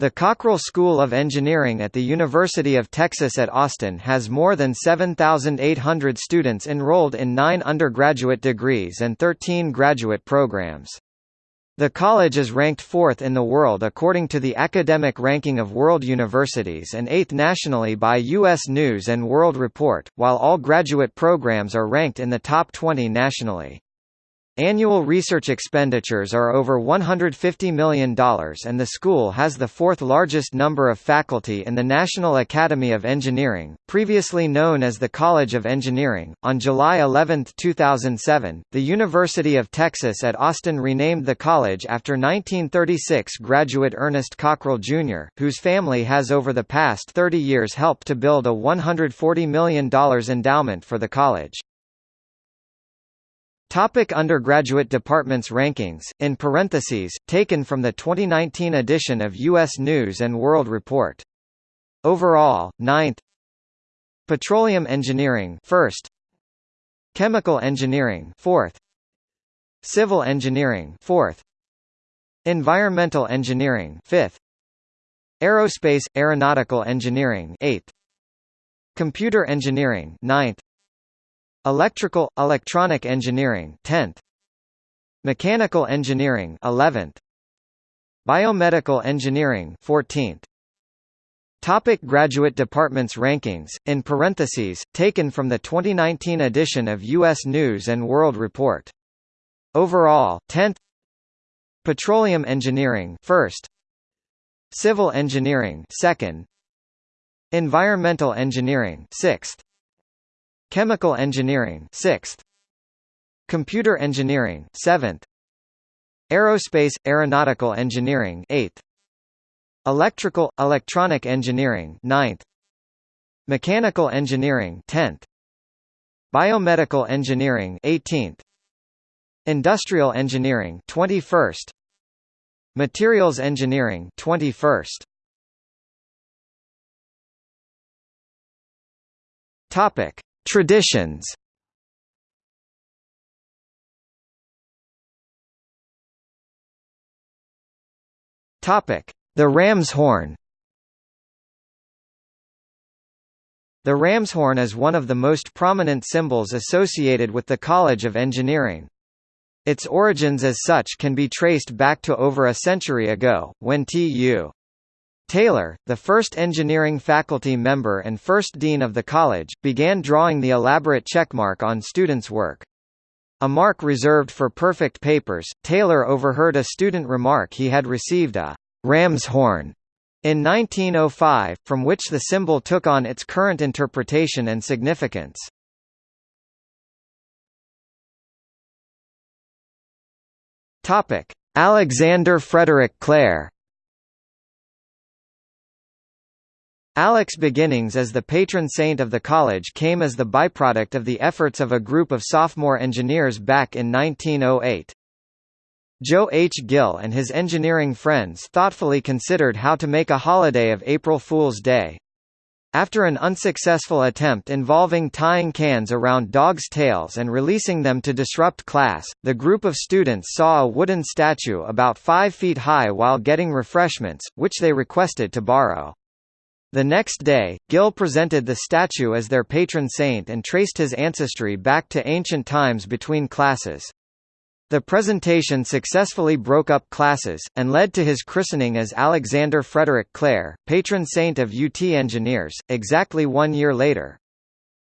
The Cockrell School of Engineering at the University of Texas at Austin has more than 7,800 students enrolled in nine undergraduate degrees and 13 graduate programs. The college is ranked fourth in the world according to the Academic Ranking of World Universities and eighth nationally by U.S. News & World Report, while all graduate programs are ranked in the top 20 nationally. Annual research expenditures are over $150 million and the school has the fourth largest number of faculty in the National Academy of Engineering, previously known as the College of Engineering. On July 11, 2007, the University of Texas at Austin renamed the college after 1936 graduate Ernest Cockrell, Jr., whose family has over the past 30 years helped to build a $140 million endowment for the college. Topic undergraduate departments rankings, in parentheses, taken from the 2019 edition of U.S. News & World Report. Overall, 9th Petroleum Engineering 1st Chemical Engineering 4th Civil Engineering 4th Environmental Engineering 5th Aerospace Aeronautical Engineering 8th Computer Engineering 9th Electrical Electronic Engineering 10th Mechanical Engineering 11th Biomedical Engineering 14th Topic graduate departments rankings, in parentheses, taken from the 2019 edition of U.S. News & World Report. Overall, 10th Petroleum Engineering 1st Civil Engineering 2nd Environmental Engineering 6th Chemical Engineering 6th Computer Engineering 7th Aerospace Aeronautical Engineering 8th Electrical Electronic Engineering 9th Mechanical Engineering 10th Biomedical Engineering 18th Industrial Engineering 21st Materials Engineering 21st Topic Traditions Topic: The ram's horn. The ram's horn is one of the most prominent symbols associated with the College of Engineering. Its origins as such can be traced back to over a century ago, when T.U. Taylor, the first engineering faculty member and first dean of the college, began drawing the elaborate checkmark on students' work. A mark reserved for perfect papers, Taylor overheard a student remark he had received a ram's horn in 1905, from which the symbol took on its current interpretation and significance. Alexander Frederick Claire ALEC's beginnings as the patron saint of the college came as the byproduct of the efforts of a group of sophomore engineers back in 1908. Joe H. Gill and his engineering friends thoughtfully considered how to make a holiday of April Fool's Day. After an unsuccessful attempt involving tying cans around dogs' tails and releasing them to disrupt class, the group of students saw a wooden statue about five feet high while getting refreshments, which they requested to borrow. The next day, Gill presented the statue as their patron saint and traced his ancestry back to ancient times between classes. The presentation successfully broke up classes, and led to his christening as Alexander Frederick Claire, patron saint of UT engineers, exactly one year later.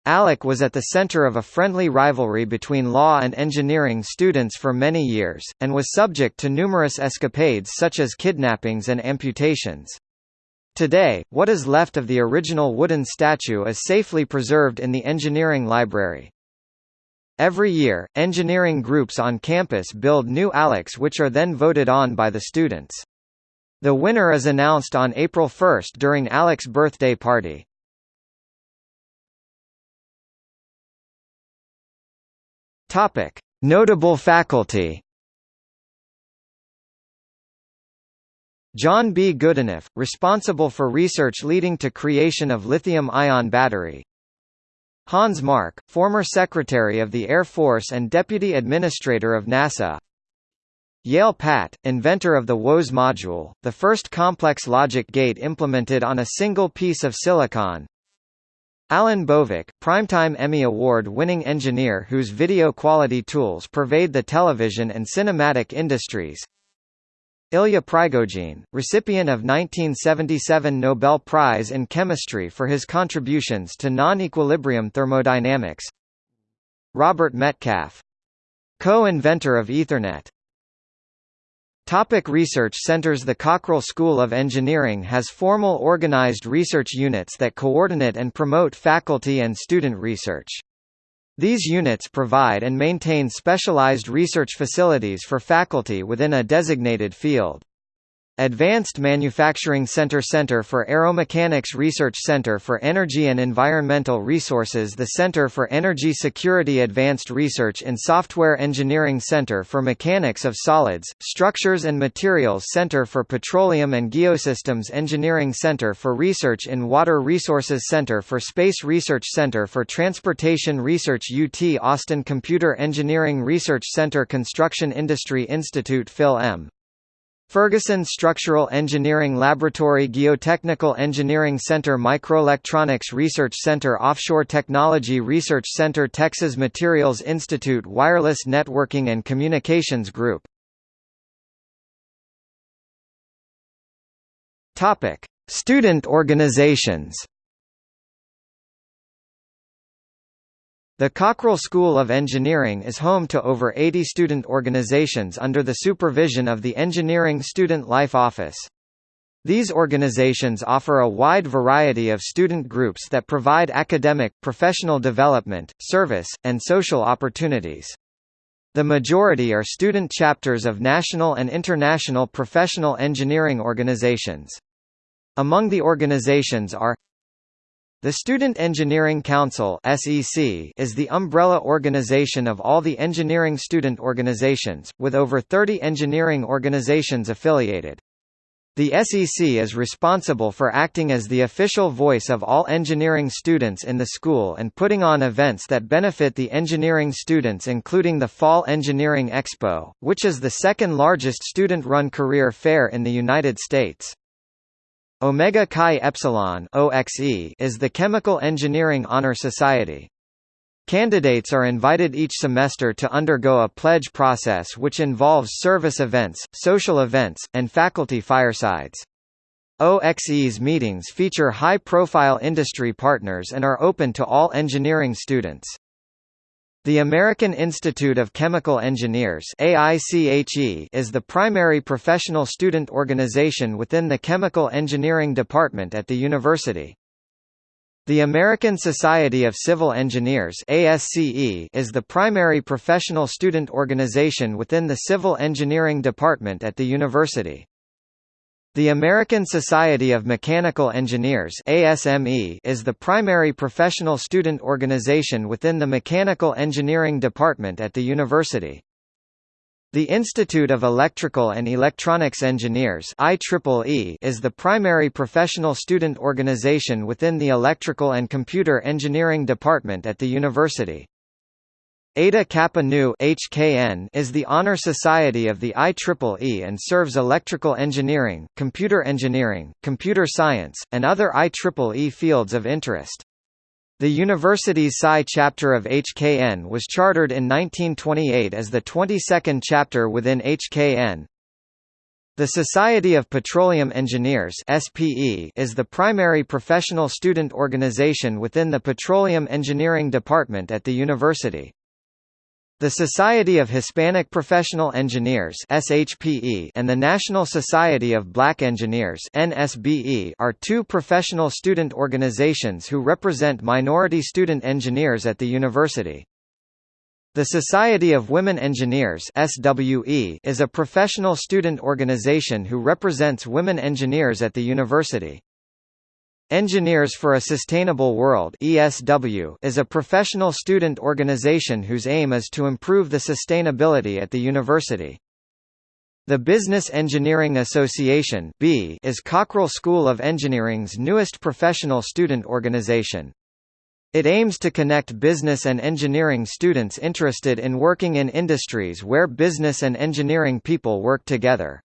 Alec was at the center of a friendly rivalry between law and engineering students for many years, and was subject to numerous escapades such as kidnappings and amputations. Today, what is left of the original wooden statue is safely preserved in the Engineering Library. Every year, engineering groups on campus build new ALECs which are then voted on by the students. The winner is announced on April 1 during ALEC's birthday party. Notable faculty John B. Goodenough, responsible for research leading to creation of lithium-ion battery. Hans Mark, former Secretary of the Air Force and Deputy Administrator of NASA. Yale Patt, inventor of the WOS module, the first complex logic gate implemented on a single piece of silicon. Alan Bovik, primetime Emmy Award-winning engineer whose video quality tools pervade the television and cinematic industries. Ilya Prigogine, recipient of 1977 Nobel Prize in Chemistry for his contributions to non-equilibrium thermodynamics. Robert Metcalfe. Co-inventor of Ethernet. Topic research centers The Cockrell School of Engineering has formal organized research units that coordinate and promote faculty and student research. These units provide and maintain specialized research facilities for faculty within a designated field. Advanced Manufacturing Center Center for Aeromechanics Research Center for Energy and Environmental Resources The Center for Energy Security Advanced Research in Software Engineering Center for Mechanics of Solids, Structures and Materials Center for Petroleum and Geosystems Engineering Center for Research in Water Resources Center for Space Research Center for Transportation Research UT Austin Computer Engineering Research Center Construction Industry Institute Phil M. Ferguson Structural Engineering Laboratory Geotechnical Engineering Center Microelectronics Research Center Offshore Technology Research Center Texas Materials Institute Wireless Networking and Communications Group. Student organizations The Cockrell School of Engineering is home to over 80 student organizations under the supervision of the Engineering Student Life Office. These organizations offer a wide variety of student groups that provide academic, professional development, service, and social opportunities. The majority are student chapters of national and international professional engineering organizations. Among the organizations are the Student Engineering Council (SEC) is the umbrella organization of all the engineering student organizations, with over 30 engineering organizations affiliated. The SEC is responsible for acting as the official voice of all engineering students in the school and putting on events that benefit the engineering students including the Fall Engineering Expo, which is the second largest student-run career fair in the United States. Omega Chi Epsilon (OXE) is the Chemical Engineering Honor Society. Candidates are invited each semester to undergo a pledge process which involves service events, social events, and faculty firesides. OXE's meetings feature high-profile industry partners and are open to all engineering students. The American Institute of Chemical Engineers AICHE is the primary professional student organization within the Chemical Engineering Department at the university. The American Society of Civil Engineers ASCE is the primary professional student organization within the Civil Engineering Department at the university. The American Society of Mechanical Engineers ASME is the primary professional student organization within the Mechanical Engineering Department at the university. The Institute of Electrical and Electronics Engineers IEEE is the primary professional student organization within the Electrical and Computer Engineering Department at the university. Eta Kappa Nu HKN is the honor society of the IEEE and serves electrical engineering, computer engineering, computer science, and other IEEE fields of interest. The university's Psi chapter of HKN was chartered in 1928 as the 22nd chapter within HKN. The Society of Petroleum Engineers SPE is the primary professional student organization within the Petroleum Engineering Department at the university. The Society of Hispanic Professional Engineers (SHPE) and the National Society of Black Engineers (NSBE) are two professional student organizations who represent minority student engineers at the university. The Society of Women Engineers (SWE) is a professional student organization who represents women engineers at the university. Engineers for a Sustainable World ESW is a professional student organization whose aim is to improve the sustainability at the university. The Business Engineering Association is Cockrell School of Engineering's newest professional student organization. It aims to connect business and engineering students interested in working in industries where business and engineering people work together.